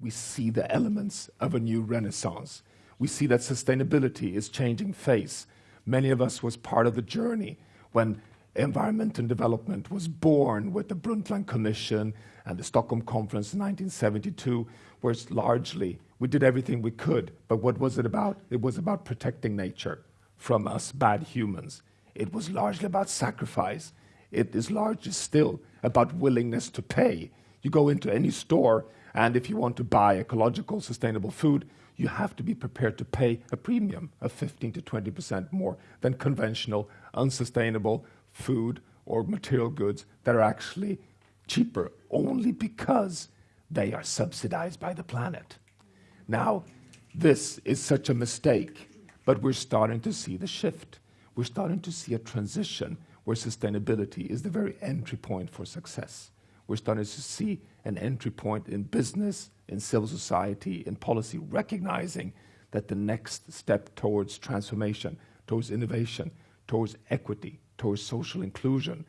we see the elements of a new renaissance. We see that sustainability is changing face. Many of us was part of the journey when environment and development was born with the Brundtland Commission and the Stockholm Conference in 1972, where it's largely we did everything we could. But what was it about? It was about protecting nature from us bad humans. It was largely about sacrifice. It is largely still about willingness to pay. You go into any store, and if you want to buy ecological, sustainable food, you have to be prepared to pay a premium of 15 to 20% more than conventional, unsustainable food or material goods that are actually cheaper only because they are subsidized by the planet. Now, this is such a mistake, but we're starting to see the shift. We're starting to see a transition where sustainability is the very entry point for success. We're starting to see an entry point in business, in civil society, in policy, recognizing that the next step towards transformation, towards innovation, towards equity, towards social inclusion,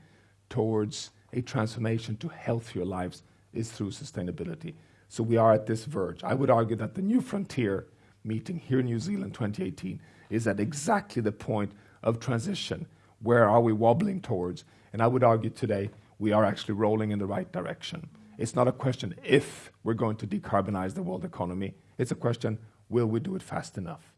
towards a transformation to healthier lives is through sustainability. So we are at this verge. I would argue that the New Frontier meeting here in New Zealand 2018 is at exactly the point of transition. Where are we wobbling towards? And I would argue today we are actually rolling in the right direction. It's not a question if we're going to decarbonize the world economy. It's a question, will we do it fast enough?